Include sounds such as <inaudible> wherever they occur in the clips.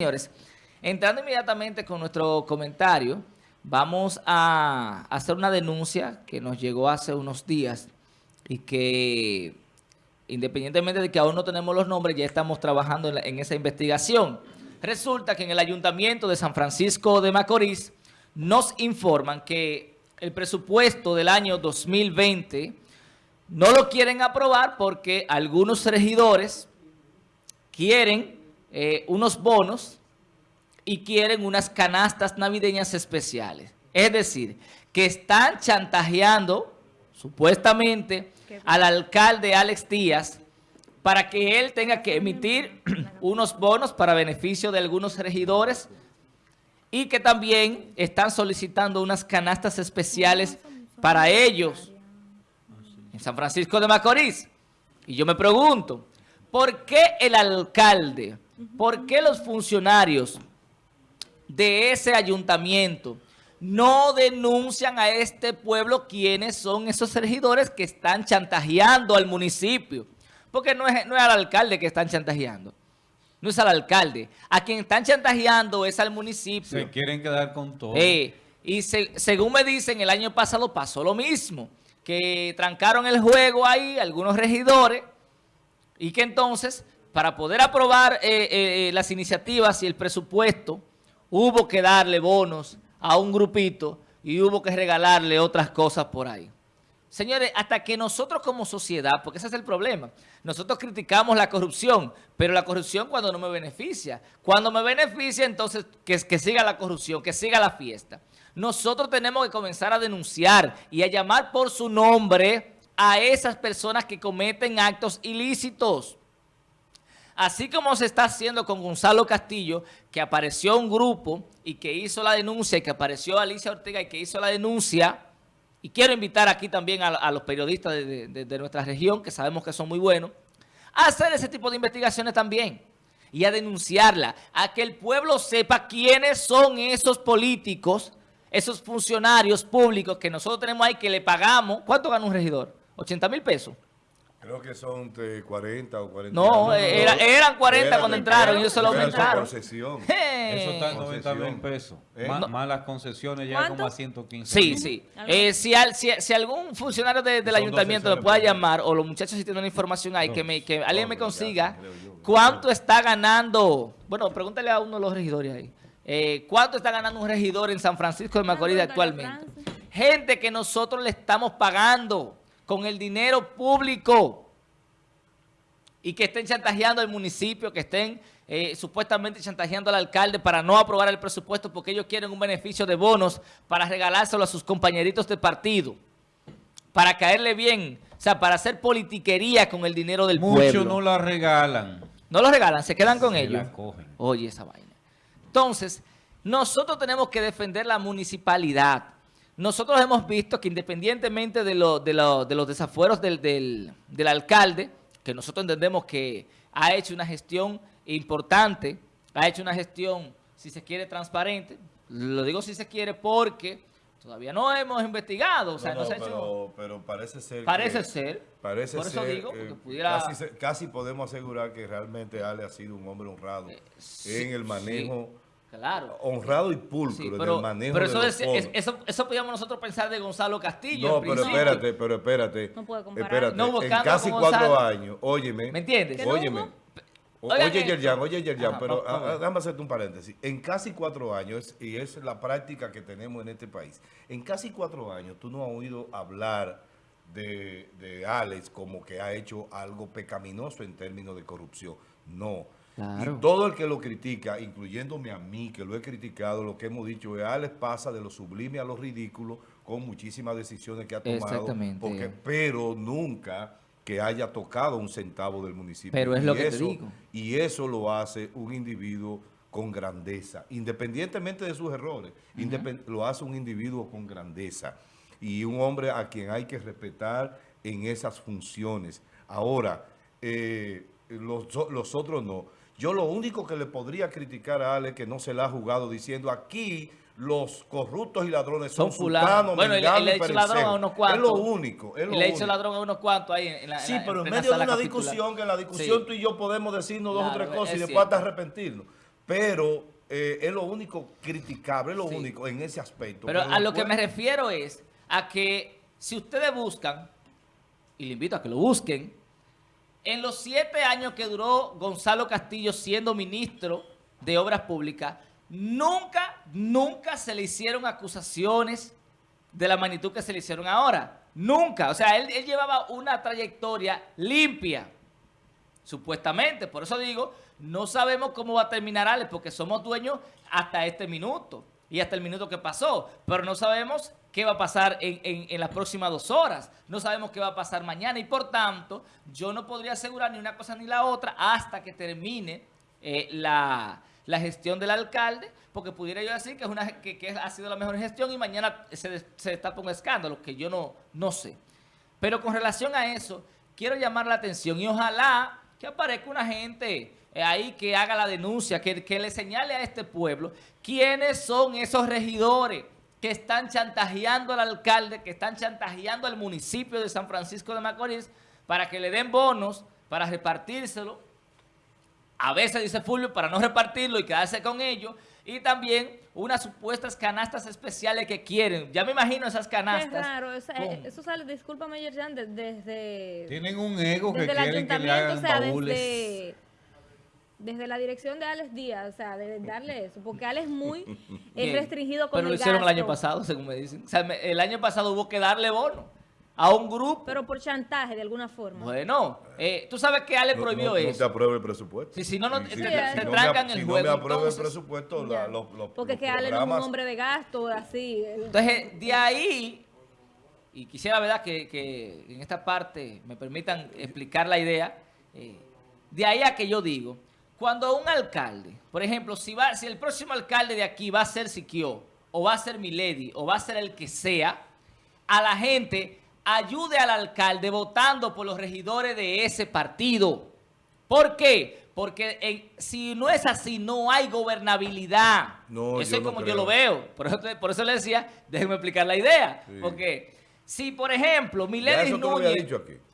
Señores, entrando inmediatamente con nuestro comentario, vamos a hacer una denuncia que nos llegó hace unos días y que independientemente de que aún no tenemos los nombres, ya estamos trabajando en, esa investigación. Resulta que en el Ayuntamiento de San Francisco de Macorís nos informan que el presupuesto del año 2020 no lo quieren aprobar porque algunos regidores quieren eh, unos bonos y quieren unas canastas navideñas especiales. Es decir, que están chantajeando, supuestamente, al alcalde Alex Díaz para que él tenga que emitir <clears throat> unos bonos para beneficio de algunos regidores y que también están solicitando unas canastas especiales para ellos en San Francisco de Macorís. Y yo me pregunto, ¿por qué el alcalde ¿Por qué los funcionarios de ese ayuntamiento no denuncian a este pueblo quiénes son esos regidores que están chantajeando al municipio? Porque no es, no es al alcalde que están chantajeando. No es al alcalde. A quien están chantajeando es al municipio. Se quieren quedar con todo. Eh, y según me dicen, el año pasado pasó lo mismo. Que trancaron el juego ahí algunos regidores y que entonces para poder aprobar eh, eh, eh, las iniciativas y el presupuesto, hubo que darle bonos a un grupito y hubo que regalarle otras cosas por ahí. Señores, hasta que nosotros como sociedad, porque ese es el problema, nosotros criticamos la corrupción, pero la corrupción cuando no me beneficia. Cuando me beneficia, entonces que, que siga la corrupción, que siga la fiesta. Nosotros tenemos que comenzar a denunciar y a llamar por su nombre a esas personas que cometen actos ilícitos. Así como se está haciendo con Gonzalo Castillo, que apareció un grupo y que hizo la denuncia, y que apareció Alicia Ortega y que hizo la denuncia, y quiero invitar aquí también a, los periodistas de, nuestra región, que sabemos que son muy buenos, a hacer ese tipo de investigaciones también y a denunciarla, a que el pueblo sepa quiénes son esos políticos, esos funcionarios públicos que nosotros tenemos ahí que le pagamos. ¿Cuánto gana un regidor? ¿80 mil pesos? Creo que son de 40 o 40. No, eran 40 cuando entraron y ellos se lo aumentaron. Concesión. Eso está en 90 mil pesos. ¿Eh? Más, las concesiones ya como a 115 Sí, sí. Eh, si, si, algún funcionario del ayuntamiento me pueda llamar, o los muchachos si tienen una información ahí, que, me, que alguien me consiga, ¿cuánto está ganando? Bueno, pregúntale a uno de los regidores ahí. Eh, ¿Cuánto está ganando un regidor en San Francisco de Macorís actualmente? Gente que nosotros le estamos pagando con el dinero público y que estén chantajeando al municipio, que estén eh, supuestamente chantajeando al alcalde para no aprobar el presupuesto porque ellos quieren un beneficio de bonos para regalárselo a sus compañeritos de partido, para caerle bien, o sea, para hacer politiquería con el dinero del pueblo. Muchos no la regalan. No lo regalan, se quedan con ellos. La cogen. Oye, esa vaina. Entonces, nosotros tenemos que defender la municipalidad. Nosotros hemos visto que independientemente de, de, los desafueros del, alcalde, que nosotros entendemos que ha hecho una gestión importante, ha hecho una gestión, si se quiere, transparente. Lo digo si se quiere porque todavía no hemos investigado. O sea, no, pero, parece ser. Parece ser. Parece por eso digo, porque pudiera... casi, podemos asegurar que realmente Ale ha sido un hombre honrado eh, en el manejo. Claro. Honrado y pulcro en el manejo pero eso, de los es, eso, eso podíamos nosotros pensar de Gonzalo Castillo. No, pero espérate, pero espérate. No puedo comparar. Espérate, no, en casi cuatro años, óyeme. ¿Me entiendes? Óyeme. oye, Yerjan, oye, Yerjan, pero ah, déjame hacerte un paréntesis. En casi cuatro años, y es la práctica que tenemos en este país, en casi cuatro años tú no has oído hablar de, de Alex como que ha hecho algo pecaminoso en términos de corrupción. No y todo el que lo critica, incluyéndome a mí, que lo he criticado, lo que hemos dicho es, Alex pasa de lo sublime a lo ridículo con muchísimas decisiones que ha tomado. Exactamente. Porque, pero nunca que haya tocado un centavo del municipio. Pero es lo que te digo. Y eso lo hace un individuo con grandeza, independientemente de sus errores. lo hace un individuo con grandeza. Y un hombre a quien hay que respetar en esas funciones. Ahora, eh, los, los otros no. Yo lo único que le podría criticar a Ale que no se la ha jugado diciendo aquí los corruptos y ladrones son, son fulanos. Bueno, él, le ha hecho ladrón a unos cuantos. Es lo único. Es lo le ha hecho ladrón a unos cuantos ahí en la Sí, pero en, medio de una discusión, que en la discusión tú y yo podemos decirnos dos o tres cosas y después hasta arrepentirnos. pero eh, es lo único criticable, es lo único en ese aspecto. Pero, a lo que me refiero es a que si ustedes buscan, y le invito a que lo busquen, en los siete años que duró Gonzalo Castillo siendo ministro de Obras Públicas, nunca, nunca se le hicieron acusaciones de la magnitud que se le hicieron ahora. Nunca. O sea, él, llevaba una trayectoria limpia, supuestamente. Por eso digo, no sabemos cómo va a terminar Alex, porque somos dueños hasta este minuto y hasta el minuto que pasó. Pero no sabemos qué va a pasar en, las próximas dos horas. No sabemos qué va a pasar mañana y por tanto yo no podría asegurar ni una cosa ni la otra hasta que termine eh, la, gestión del alcalde, porque pudiera yo decir que, es una, que, ha sido la mejor gestión y mañana se, se destapa un escándalo, que yo no, no sé. Pero con relación a eso, quiero llamar la atención y ojalá que aparezca una gente eh, ahí que haga la denuncia, que, que le señale a este pueblo quiénes son esos regidores que están chantajeando al alcalde, que están chantajeando al municipio de San Francisco de Macorís para que le den bonos, para repartírselo. A veces, dice Fulvio, para no repartirlo y quedarse con ellos. Y también unas supuestas canastas especiales que quieren. Ya me imagino esas canastas. Claro, eso sale, discúlpame, Yerjan, desde... Tienen un ego que quieren que le hagan Desde, desde la dirección de Alex Díaz, o sea, de darle eso, porque Alex es muy restringido con Pero lo hicieron el año pasado, según me dicen. O sea, el año pasado hubo que darle bono a un grupo. Pero por chantaje, de alguna forma. Bueno, eh, tú sabes que Ale prohibió eso. No te aprueba el presupuesto. Si, si no, no te, trancan el juego. Si no me aprueba el presupuesto, los, los, Porque que Ale no es un hombre de gasto, así. Entonces, de ahí, y quisiera, ¿verdad?, que, que en esta parte me permitan explicar la idea. Eh, de ahí a que yo digo cuando un alcalde, por ejemplo, si, va, si el próximo alcalde de aquí va a ser Siquio, o va a ser Milady, o va a ser el que sea, a la gente ayude al alcalde votando por los regidores de ese partido. ¿Por qué? Porque si no es así, no hay gobernabilidad. No, eso es como yo lo veo. Por eso, por eso le decía, déjenme explicar la idea. Porque si, por ejemplo, Milady Núñez,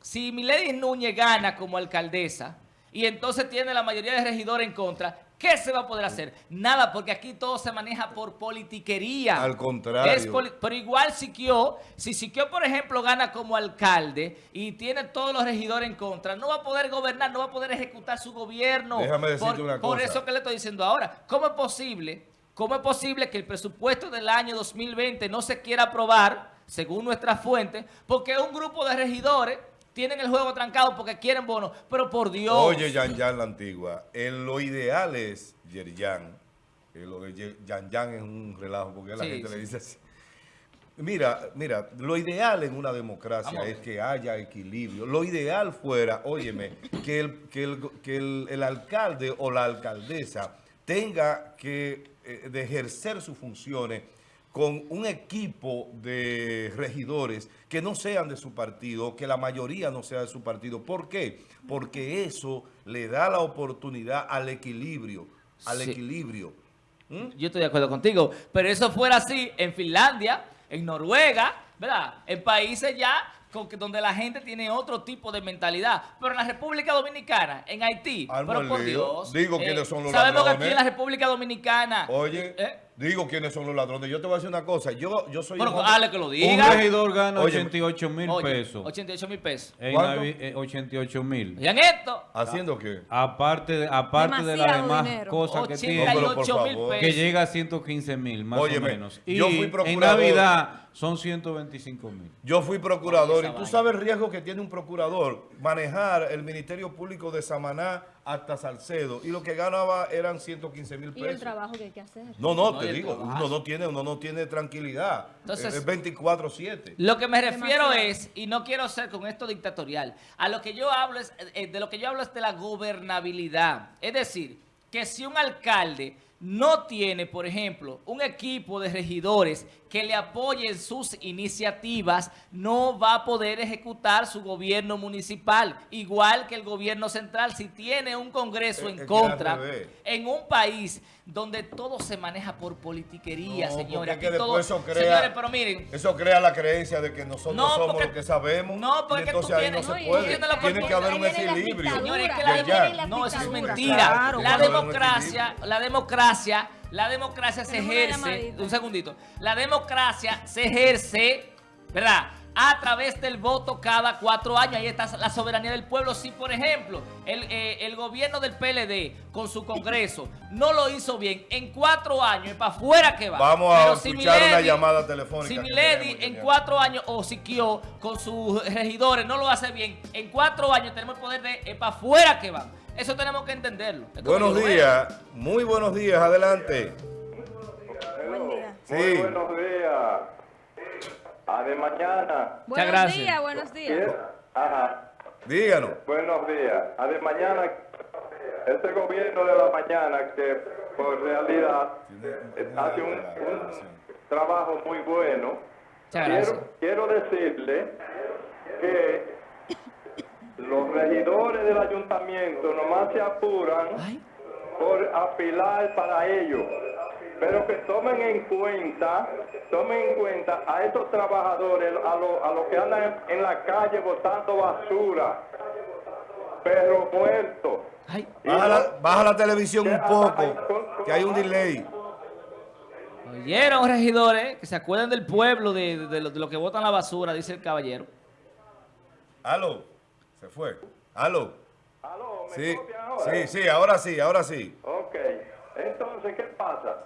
si Milady Núñez gana como alcaldesa, y entonces tiene la mayoría de regidores en contra, ¿qué se va a poder hacer? Nada, porque aquí todo se maneja por politiquería. Al contrario. pero igual Siquio, si Siquio, por ejemplo, gana como alcalde y tiene todos los regidores en contra, no va a poder gobernar, no va a poder ejecutar su gobierno. Déjame decirte una cosa. Por eso que le estoy diciendo ahora. ¿Cómo es posible, cómo es posible que el presupuesto del año 2020 no se quiera aprobar, según nuestras fuentes, porque un grupo de regidores tienen el juego trancado porque quieren bonos, pero por Dios. Oye, Yan Yan la antigua, en lo ideal es Yerjan, lo de Yan Yan es un relajo porque la gente le dice así. Mira, mira, lo ideal en una democracia es que haya equilibrio. Lo ideal fuera, óyeme, que el, que el, que el, alcalde o la alcaldesa tenga que eh, de ejercer sus funciones con un equipo de regidores que no sean de su partido, que la mayoría no sea de su partido. ¿Por qué? Porque eso le da la oportunidad al equilibrio, al equilibrio. ¿Mm? Yo estoy de acuerdo contigo, pero eso fuera así en Finlandia, en Noruega, ¿verdad? En países ya donde la gente tiene otro tipo de mentalidad. Pero en la República Dominicana, en Haití, pero por Dios. Digo quiénes eh, son los sabemos que aquí en la República Dominicana. Oye. ¿eh? Digo quiénes son los ladrones. Yo te voy a decir una cosa. Yo, yo soy... Bueno, dale que lo diga. Un regidor gana 88 mil pesos. 88 mil pesos. ¿Cuánto? 88 mil. ¿Y en esto? ¿Haciendo qué? Aparte de, aparte de las demás cosas que tiene. Que llega a 115 mil, más o menos. Y yo fui procurador. en Navidad son 125 mil. Yo fui procurador y tú sabes el riesgo que tiene un procurador manejar el Ministerio Público de Samaná hasta Salcedo y lo que ganaba eran 115 mil pesos. ¿Y el trabajo que hay que hacer? No, no, te digo, uno no, tiene, uno no tiene tranquilidad. Entonces, es 24-7. Lo que me refiero es, y no quiero ser con esto dictatorial, a lo que yo hablo es, eh, de lo que yo hablo es de la gobernabilidad. Es decir, que si un alcalde no tiene, por ejemplo, un equipo de regidores que le apoyen sus iniciativas, no va a poder ejecutar su gobierno municipal, igual que el gobierno central. Si tiene un congreso en contra, en un país donde todo se maneja por politiquería, señores. eso crea, pero miren. Eso crea la creencia de que nosotros somos los que sabemos. No, porque tú tienes, no se puede. Tiene que haber un equilibrio. Señores, no, eso es mentira. la democracia, la democracia, la democracia se ejerce, un segundito, la democracia se ejerce, ¿verdad?, a través del voto cada cuatro años. Ahí está la soberanía del pueblo. Si, por ejemplo, el, eh, gobierno del PLD con su Congreso no lo hizo bien, en cuatro años, para afuera que va. Vamos a escuchar una llamada telefónica. Si Milady en cuatro años, o Siquio con sus regidores no lo hace bien, en cuatro años tenemos el poder de para afuera que va. Eso tenemos que entenderlo. Buenos días, muy buenos días, adelante. Buen día. Sí. buenos días. A de mañana. Buenos días, buenos días. Ajá. Díganos. Buenos días. A de mañana, este gobierno de la mañana que por realidad hace un, trabajo muy bueno. Quiero, quiero decirle que los regidores del ayuntamiento nomás se apuran por apilar para ellos pero que tomen en cuenta, tomen en cuenta a estos trabajadores, a los que andan en, la calle botando basura, perro muerto. Baja, la, televisión un poco, que hay un delay. Oyeron, regidores, que se acuerden del pueblo, de, de, lo, que botan la basura, dice el caballero. Aló, se fue. Aló. Aló, ¿me sí, sí, sí, ahora sí, ahora sí. Ok, entonces, ¿qué pasa?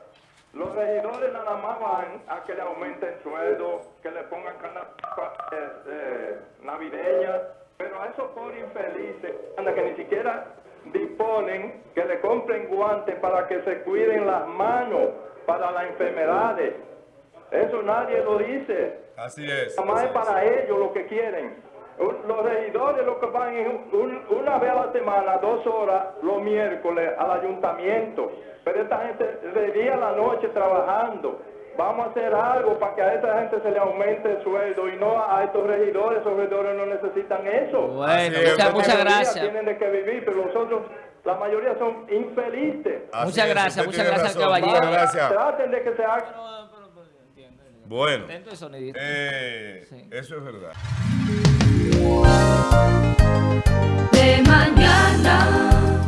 Los regidores nada más van a que le aumenten sueldo, que le pongan canas eh, eh, navideñas, pero a esos pobres infelices, anda que ni siquiera disponen que le compren guantes para que se cuiden las manos para las enfermedades. Eso nadie lo dice. Así es. Nada más es para ellos lo que quieren. Los regidores lo que van una vez a la semana, dos horas, los miércoles al ayuntamiento. Pero esta gente de día a la noche trabajando. Vamos a hacer algo para que a esta gente se le aumente el sueldo y no a estos regidores. Esos regidores no necesitan eso. Bueno, muchas, gracias. Tienen de que vivir, pero los otros, la mayoría son infelices. muchas gracias, muchas gracias caballero. Gracias. Traten de que se haga. Bueno, eh, eso es verdad. De mañana.